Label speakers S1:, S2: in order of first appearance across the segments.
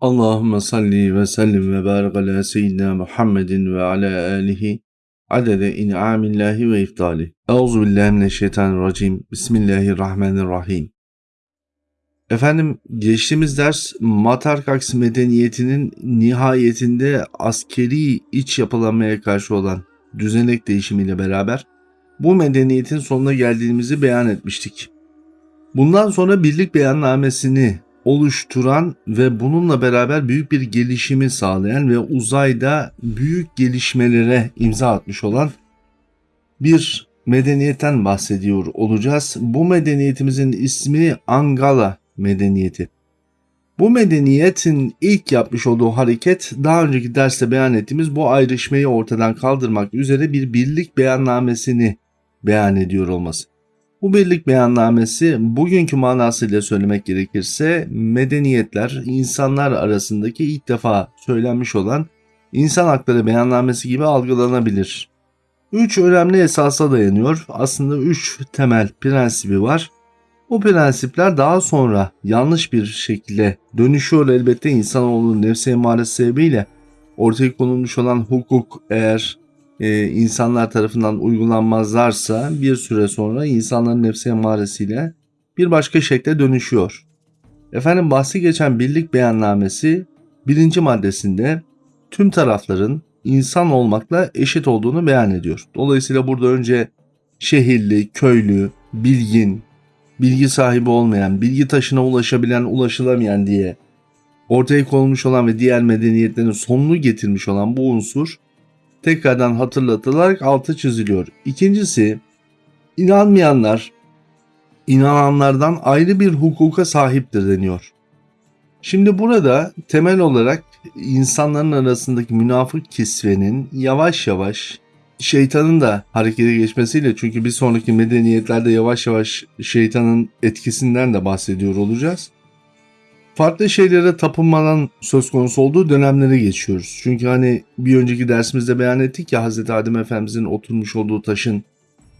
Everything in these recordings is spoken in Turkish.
S1: Allahümme salli ve sellim ve barik ala seyyidina Muhammedin ve ala alihi adede in'amillahi ve iftali. Euzu billahi mineşşeytanirracim. Bismillahirrahmanirrahim. Efendim geçtiğimiz ders Matarkaks medeniyetinin nihayetinde askeri iç yapılanmaya karşı olan düzenek değişimiyle beraber bu medeniyetin sonuna geldiğimizi beyan etmiştik. Bundan sonra birlik beyannamesini oluşturan ve bununla beraber büyük bir gelişimi sağlayan ve uzayda büyük gelişmelere imza atmış olan bir medeniyetten bahsediyor olacağız. Bu medeniyetimizin ismi Angala medeniyeti. Bu medeniyetin ilk yapmış olduğu hareket daha önceki derste beyan ettiğimiz bu ayrışmayı ortadan kaldırmak üzere bir birlik beyannamesini beyan ediyor olması. Bu birlik beyannamesi bugünkü manasıyla söylemek gerekirse medeniyetler insanlar arasındaki ilk defa söylenmiş olan insan hakları beyannamesi gibi algılanabilir. Üç önemli esasa dayanıyor. Aslında üç temel prensibi var. Bu prensipler daha sonra yanlış bir şekilde dönüşüyor elbette insanoğlunun nefsi emaresi sebebiyle ortaya konulmuş olan hukuk eğer e, insanlar tarafından uygulanmazlarsa bir süre sonra insanların nefsi emaresiyle bir başka şekle dönüşüyor. Efendim bahsi geçen birlik beyannamesi birinci maddesinde tüm tarafların insan olmakla eşit olduğunu beyan ediyor. Dolayısıyla burada önce şehirli, köylü, bilgin, bilgi sahibi olmayan, bilgi taşına ulaşabilen, ulaşılamayan diye ortaya konulmuş olan ve diğer medeniyetlerin sonunu getirmiş olan bu unsur tekrardan hatırlatılarak altı çiziliyor. İkincisi inanmayanlar inananlardan ayrı bir hukuka sahiptir deniyor. Şimdi burada temel olarak insanların arasındaki münafık kisvenin yavaş yavaş şeytanın da harekete geçmesiyle çünkü bir sonraki medeniyetlerde yavaş yavaş şeytanın etkisinden de bahsediyor olacağız farklı şeylere tapınmanın söz konusu olduğu dönemlere geçiyoruz. Çünkü hani bir önceki dersimizde beyan ettik ya Hz. Adem Efendimizin oturmuş olduğu taşın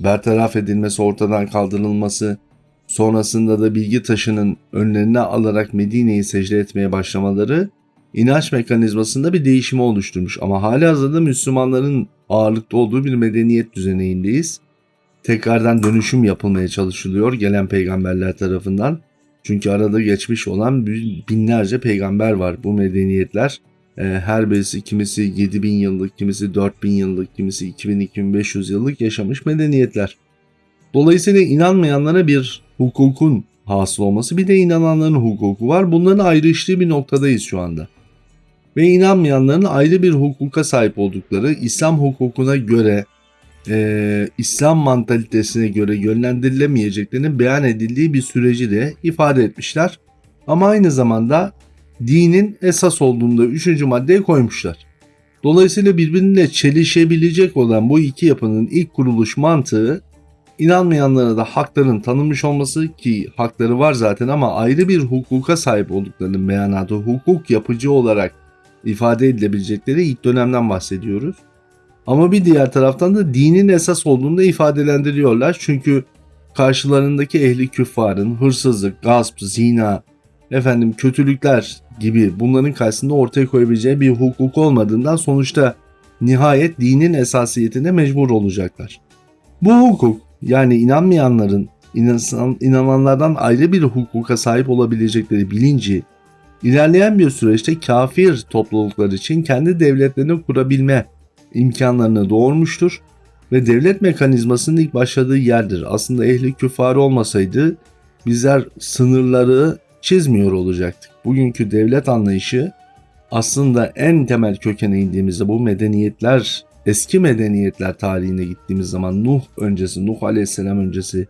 S1: bertaraf edilmesi, ortadan kaldırılması, sonrasında da bilgi taşının önlerine alarak Medine'yi secde etmeye başlamaları inanç mekanizmasında bir değişimi oluşturmuş. Ama hali hazırda Müslümanların ağırlıkta olduğu bir medeniyet düzeneindeyiz. Tekrardan dönüşüm yapılmaya çalışılıyor gelen peygamberler tarafından. Çünkü arada geçmiş olan binlerce peygamber var bu medeniyetler. Ee, her birisi kimisi 7000 yıllık, kimisi 4000 yıllık, kimisi 2000-2500 yıllık yaşamış medeniyetler. Dolayısıyla inanmayanlara bir hukukun hasıl olması bir de inananların hukuku var. Bunların ayrıştığı bir noktadayız şu anda. Ve inanmayanların ayrı bir hukuka sahip oldukları İslam hukukuna göre e, İslam mantalitesine göre yönlendirilemeyeceklerinin beyan edildiği bir süreci de ifade etmişler. Ama aynı zamanda dinin esas olduğunda üçüncü maddeye koymuşlar. Dolayısıyla birbirine çelişebilecek olan bu iki yapının ilk kuruluş mantığı inanmayanlara da hakların tanınmış olması ki hakları var zaten ama ayrı bir hukuka sahip olduklarının beyanatı hukuk yapıcı olarak ifade edilebilecekleri ilk dönemden bahsediyoruz. Ama bir diğer taraftan da dinin esas olduğunu da ifadelendiriyorlar. Çünkü karşılarındaki ehli küffarın hırsızlık, gasp, zina, efendim kötülükler gibi bunların karşısında ortaya koyabileceği bir hukuk olmadığından sonuçta nihayet dinin esasiyetine mecbur olacaklar. Bu hukuk yani inanmayanların inan, inananlardan ayrı bir hukuka sahip olabilecekleri bilinci ilerleyen bir süreçte kafir topluluklar için kendi devletlerini kurabilme imkanlarını doğurmuştur ve devlet mekanizmasının ilk başladığı yerdir. Aslında ehli küfar olmasaydı bizler sınırları çizmiyor olacaktık. Bugünkü devlet anlayışı aslında en temel kökene indiğimizde bu medeniyetler, eski medeniyetler tarihine gittiğimiz zaman Nuh öncesi, Nuh aleyhisselam öncesi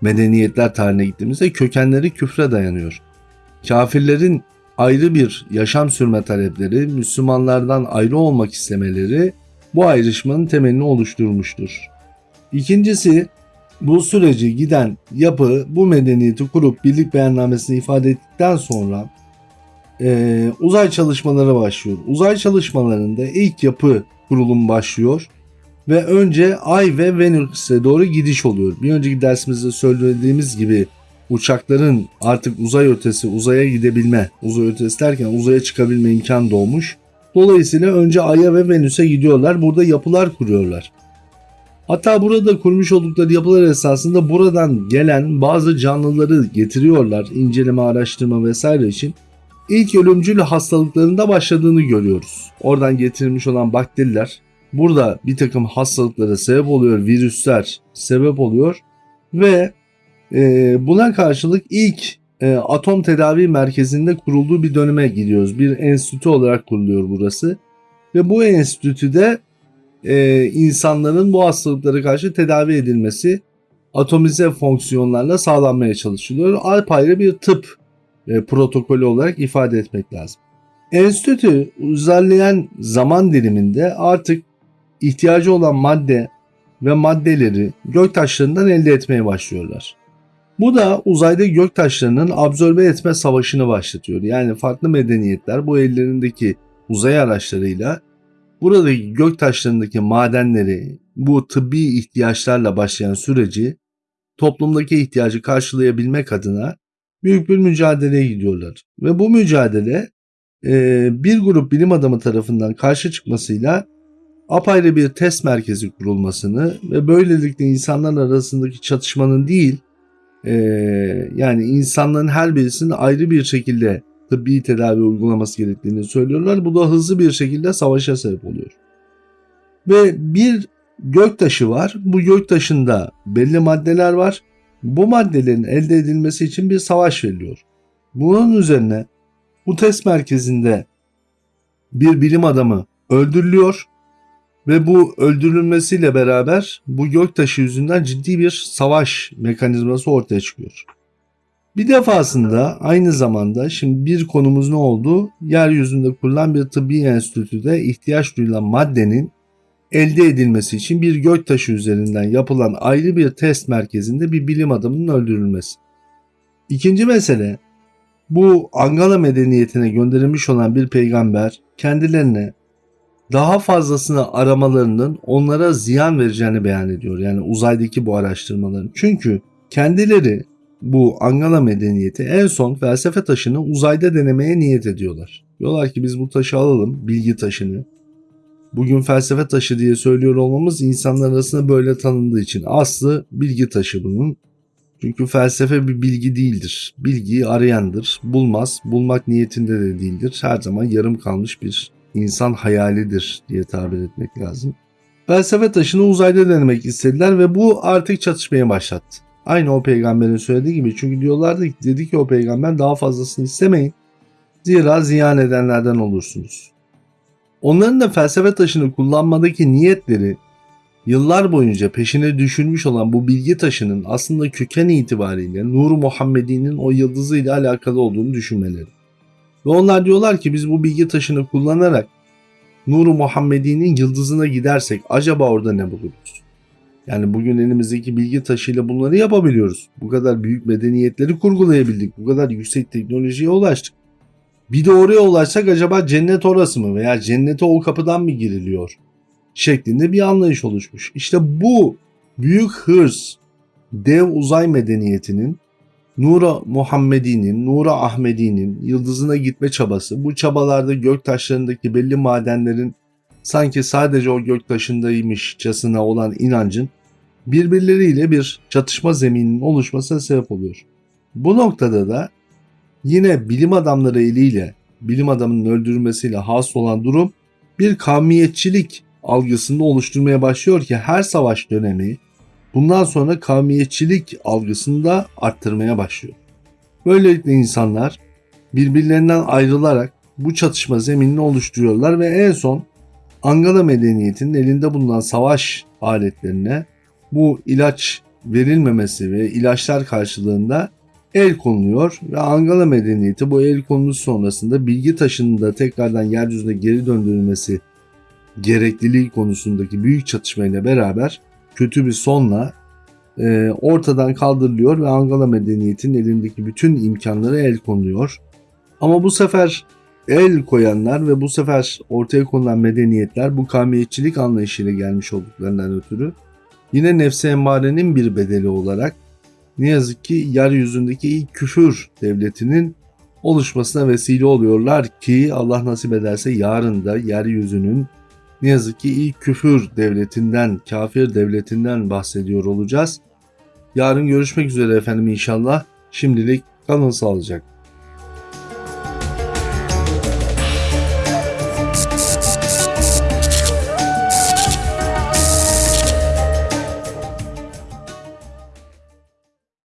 S1: medeniyetler tarihine gittiğimizde kökenleri küfre dayanıyor. Kafirlerin ayrı bir yaşam sürme talepleri, Müslümanlardan ayrı olmak istemeleri bu ayrışmanın temelini oluşturmuştur. İkincisi bu süreci giden yapı bu medeniyeti kurup birlik beyannamesini ifade ettikten sonra e, uzay çalışmaları başlıyor. Uzay çalışmalarında ilk yapı kurulum başlıyor ve önce Ay ve Venüs'e doğru gidiş oluyor. Bir önceki dersimizde söylediğimiz gibi uçakların artık uzay ötesi uzaya gidebilme, uzay ötesi derken uzaya çıkabilme imkan doğmuş. Dolayısıyla önce Ay'a ve Venüs'e gidiyorlar. Burada yapılar kuruyorlar. Hatta burada kurmuş oldukları yapılar esasında buradan gelen bazı canlıları getiriyorlar inceleme, araştırma vesaire için. İlk ölümcül hastalıklarında başladığını görüyoruz. Oradan getirilmiş olan bakteriler burada bir takım hastalıklara sebep oluyor, virüsler sebep oluyor ve e, buna karşılık ilk e, atom tedavi merkezinde kurulduğu bir döneme gidiyoruz. Bir enstitü olarak kuruluyor burası ve bu enstitüde e, insanların bu hastalıklara karşı tedavi edilmesi atomize fonksiyonlarla sağlanmaya çalışılıyor. Apayrı bir tıp e, protokolü olarak ifade etmek lazım. Enstitü uzarlayan zaman diliminde artık ihtiyacı olan madde ve maddeleri göktaşlarından elde etmeye başlıyorlar. Bu da uzayda göktaşlarının absorbe etme savaşını başlatıyor. Yani farklı medeniyetler bu ellerindeki uzay araçlarıyla buradaki göktaşlarındaki madenleri, bu tıbbi ihtiyaçlarla başlayan süreci toplumdaki ihtiyacı karşılayabilmek adına büyük bir mücadeleye gidiyorlar. Ve bu mücadele e, bir grup bilim adamı tarafından karşı çıkmasıyla apayrı bir test merkezi kurulmasını ve böylelikle insanlar arasındaki çatışmanın değil e, yani insanların her birisinin ayrı bir şekilde tıbbi tedavi uygulaması gerektiğini söylüyorlar. Bu da hızlı bir şekilde savaşa sebep oluyor. Ve bir göktaşı var. Bu göktaşında belli maddeler var. Bu maddelerin elde edilmesi için bir savaş veriliyor. Bunun üzerine bu test merkezinde bir bilim adamı öldürülüyor ve bu öldürülmesiyle beraber bu göktaşı yüzünden ciddi bir savaş mekanizması ortaya çıkıyor. Bir defasında aynı zamanda şimdi bir konumuz ne oldu? Yeryüzünde kurulan bir tıbbi enstitüde ihtiyaç duyulan maddenin elde edilmesi için bir göktaşı üzerinden yapılan ayrı bir test merkezinde bir bilim adamının öldürülmesi. İkinci mesele bu Angala medeniyetine gönderilmiş olan bir peygamber kendilerine daha fazlasını aramalarının onlara ziyan vereceğini beyan ediyor. Yani uzaydaki bu araştırmaların. Çünkü kendileri bu Angala medeniyeti en son felsefe taşını uzayda denemeye niyet ediyorlar. Diyorlar ki biz bu taşı alalım, bilgi taşını. Bugün felsefe taşı diye söylüyor olmamız insanlar arasında böyle tanındığı için. Aslı bilgi taşı bunun. Çünkü felsefe bir bilgi değildir. Bilgiyi arayandır. Bulmaz. Bulmak niyetinde de değildir. Her zaman yarım kalmış bir insan hayalidir diye tabir etmek lazım. Felsefe taşını uzayda denemek istediler ve bu artık çatışmaya başlattı. Aynı o peygamberin söylediği gibi çünkü diyorlardı ki dedi ki o peygamber daha fazlasını istemeyin. Zira ziyan edenlerden olursunuz. Onların da felsefe taşını kullanmadaki niyetleri yıllar boyunca peşine düşülmüş olan bu bilgi taşının aslında köken itibariyle Nur Muhammedi'nin o yıldızıyla alakalı olduğunu düşünmeleri. Ve onlar diyorlar ki biz bu bilgi taşını kullanarak Nur Muhammedi'nin yıldızına gidersek acaba orada ne buluruz? Yani bugün elimizdeki bilgi taşıyla bunları yapabiliyoruz. Bu kadar büyük medeniyetleri kurgulayabildik. Bu kadar yüksek teknolojiye ulaştık. Bir de oraya ulaşsak acaba cennet orası mı veya cennete o kapıdan mı giriliyor? Şeklinde bir anlayış oluşmuş. İşte bu büyük hırs dev uzay medeniyetinin Nura Muhammedi'nin, Nura Ahmedi'nin yıldızına gitme çabası, bu çabalarda gök taşlarındaki belli madenlerin sanki sadece o göktaşındaymışçasına olan inancın birbirleriyle bir çatışma zemininin oluşmasına sebep oluyor. Bu noktada da yine bilim adamları eliyle bilim adamının öldürülmesiyle has olan durum bir kavmiyetçilik algısını oluşturmaya başlıyor ki her savaş dönemi bundan sonra kavmiyetçilik algısını da arttırmaya başlıyor. Böylelikle insanlar birbirlerinden ayrılarak bu çatışma zeminini oluşturuyorlar ve en son Angala medeniyetinin elinde bulunan savaş aletlerine bu ilaç verilmemesi ve ilaçlar karşılığında el konuluyor ve Angala medeniyeti bu el konuluş sonrasında bilgi taşının da tekrardan yeryüzüne geri döndürülmesi gerekliliği konusundaki büyük çatışmayla beraber kötü bir sonla e, ortadan kaldırılıyor ve Angala medeniyetinin elindeki bütün imkanlara el konuluyor. Ama bu sefer el koyanlar ve bu sefer ortaya konulan medeniyetler bu kavmiyetçilik anlayışıyla gelmiş olduklarından ötürü yine nefse emmarenin bir bedeli olarak ne yazık ki yeryüzündeki ilk küfür devletinin oluşmasına vesile oluyorlar ki Allah nasip ederse yarın da yeryüzünün ne yazık ki ilk küfür devletinden, kafir devletinden bahsediyor olacağız. Yarın görüşmek üzere efendim inşallah. Şimdilik kalın sağlıcakla.